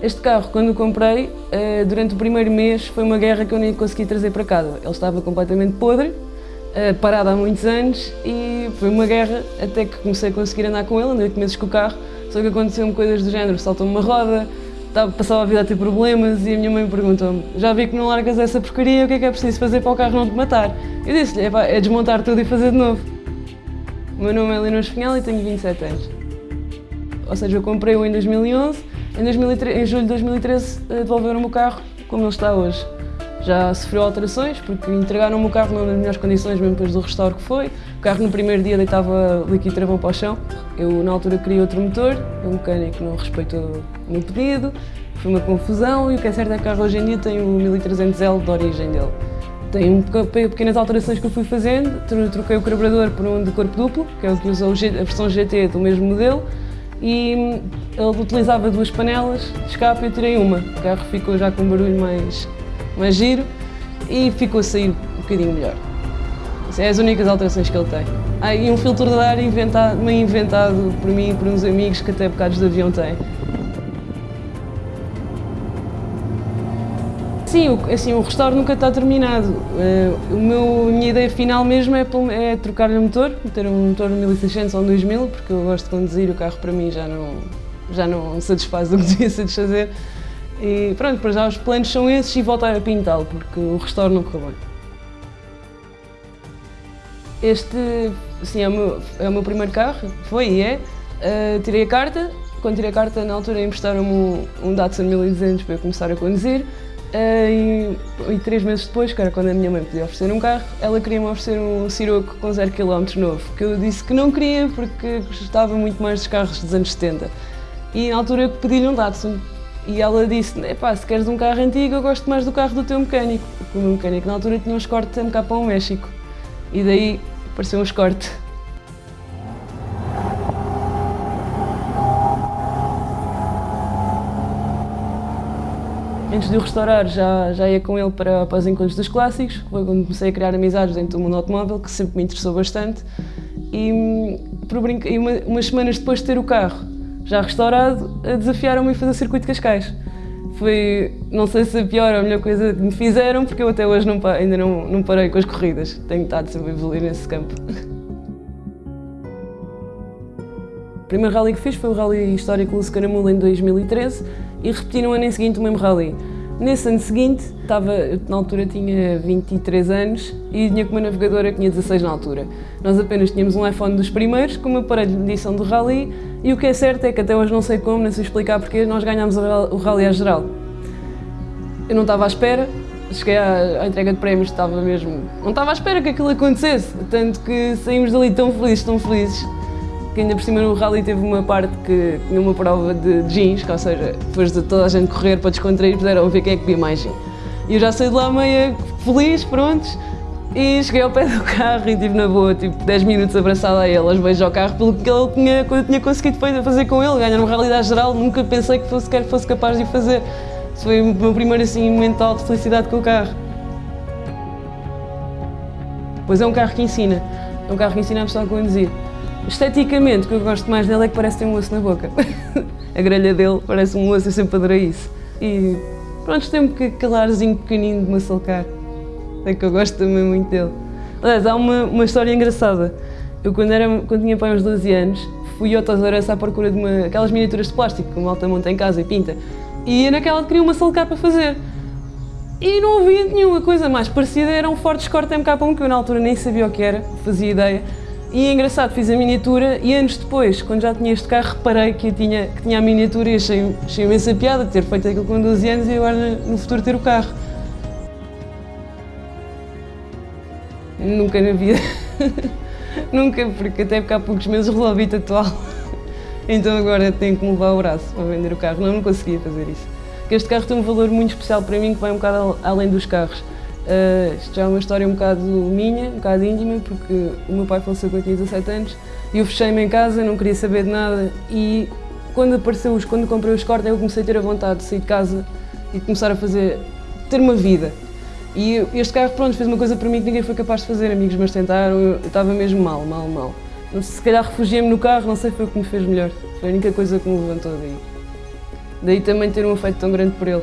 Este carro, quando o comprei, eh, durante o primeiro mês foi uma guerra que eu nem consegui trazer para casa. Ele estava completamente podre, eh, parado há muitos anos e foi uma guerra até que comecei a conseguir andar com ele, andei 8 meses com o carro, só que aconteceu-me coisas do género, saltou-me uma roda, passava a vida a ter problemas e a minha mãe perguntou-me já vi que não largas essa porcaria, o que é que é preciso fazer para o carro não te matar? Eu disse-lhe, é desmontar tudo e fazer de novo. O meu nome é Leonor Espinhal e tenho 27 anos. Ou seja, eu comprei-o em 2011, em, 2013, em julho de 2013 eh, devolveram-me o carro como ele está hoje. Já sofreu alterações, porque entregaram-me o carro não nas melhores condições, mesmo depois do restauro que foi. O carro no primeiro dia deitava líquido travão para o chão. Eu, na altura, queria outro motor, o mecânico não respeitou o meu pedido, foi uma confusão e o que é certo é que o carro hoje em dia tem o 1300L de origem dele. Tem um, pequenas alterações que eu fui fazendo, troquei o carburador por um de corpo duplo, que é o que usa a versão GT do mesmo modelo, e ele utilizava duas panelas de escape eu tirei uma. O carro ficou já com um barulho mais, mais giro e ficou a sair um bocadinho melhor. Essas é as únicas alterações que ele tem. Ah, e um filtro de ar inventado, meio inventado por mim e por uns amigos que até bocados de avião têm. Sim, assim, o restauro nunca está terminado. Uh, o meu, a minha ideia final mesmo é, é trocar-lhe o motor, meter um motor 1600 ou 2000, porque eu gosto de conduzir, o carro para mim já não, já não satisfaz o que devia satisfazer. E pronto, para já os planos são esses e voltar a pintá-lo, porque o restauro não correu. Este, sim, é o meu, é o meu primeiro carro, foi e é. Uh, tirei a carta, quando tirei a carta na altura emprestaram-me um, um Datsun 1200 para eu começar a conduzir. E, e, três meses depois, que era quando a minha mãe podia oferecer um carro, ela queria-me oferecer um Siroco com 0 km novo, que eu disse que não queria porque gostava muito mais dos carros dos anos 70. E na altura eu pedi-lhe um Datsun. E ela disse, pá, se queres um carro antigo, eu gosto mais do carro do teu mecânico. Porque o meu mecânico na altura tinha um Escort MK para o México. E daí apareceu um Escort. Antes de o restaurar, já, já ia com ele para, para os encontros dos clássicos, foi quando comecei a criar amizades dentro do mundo automóvel, que sempre me interessou bastante. E, por brinca... e uma, umas semanas depois de ter o carro já restaurado, desafiaram-me a fazer o circuito de Cascais. Foi, não sei se a pior ou a melhor coisa que me fizeram, porque eu até hoje não, ainda não, não parei com as corridas. Tenho estado sempre a evoluir nesse campo. O primeiro rally que fiz foi o Rally Histórico Luz Caramula em 2013 e repeti no ano em seguinte o mesmo rally. Nesse ano seguinte, estava, na altura tinha 23 anos e tinha com uma navegadora que tinha 16 na altura. Nós apenas tínhamos um iPhone dos primeiros, com uma aparelho de medição do rally e o que é certo é que até hoje não sei como, nem sei explicar porque nós ganhámos o rally à geral. Eu não estava à espera, cheguei à entrega de prémios, estava mesmo... Não estava à espera que aquilo acontecesse, tanto que saímos dali tão felizes, tão felizes que ainda por cima no rally teve uma parte que tinha uma prova de jeans, que, ou seja, depois de toda a gente correr para descontrair, puderam ver quem é que via mais gin. E eu já saí de lá meio feliz, prontos, e cheguei ao pé do carro e estive na boa, tipo 10 minutos abraçada a ele, aos beijos ao carro, pelo que ele tinha, eu tinha conseguido fazer com ele, ganhar uma realidade geral, nunca pensei que fosse, sequer fosse capaz de fazer. Isso foi o meu primeiro assim, momento de felicidade com o carro. Pois é um carro que ensina, é um carro que ensina a pessoa a conduzir. Esteticamente, o que eu gosto mais dele é que parece ter um osso na boca. a grelha dele parece um osso, eu sempre adorei isso. E pronto, tem um calarzinho pequenino de maçalcar. É que eu gosto também muito dele. Aliás, há uma, uma história engraçada. Eu, quando, era, quando tinha pai uns 12 anos, fui ao Toys à procura de uma, aquelas miniaturas de plástico que o malta monta em casa e pinta. E naquela que queria uma salcar para fazer. E não havia nenhuma coisa mais parecida, era um Ford Escort MK1 que eu na altura nem sabia o que era, fazia ideia. E é engraçado, fiz a miniatura e anos depois, quando já tinha este carro, reparei que, tinha, que tinha a miniatura e achei, achei imensa piada ter feito aquilo com 12 anos e agora no futuro ter o carro. Nunca na vida. Nunca, porque até porque há poucos meses resolvi tatuá Então agora tenho que me levar o braço para vender o carro. Não, não conseguia fazer isso. Porque este carro tem um valor muito especial para mim que vai um bocado além dos carros. Uh, isto já é uma história um bocado minha, um bocado íntima, porque o meu pai faleceu quando eu tinha 17 anos e eu fechei-me em casa, não queria saber de nada e quando apareceu, quando comprei os cortes, eu comecei a ter a vontade de sair de casa e começar a fazer, ter uma vida. E este carro, pronto, fez uma coisa para mim que ninguém foi capaz de fazer, amigos meus tentaram, eu estava mesmo mal, mal, mal. Se calhar refugiei-me no carro, não sei, foi o que me fez melhor. Foi a única coisa que me levantou daí. Daí também ter um afeto tão grande por ele.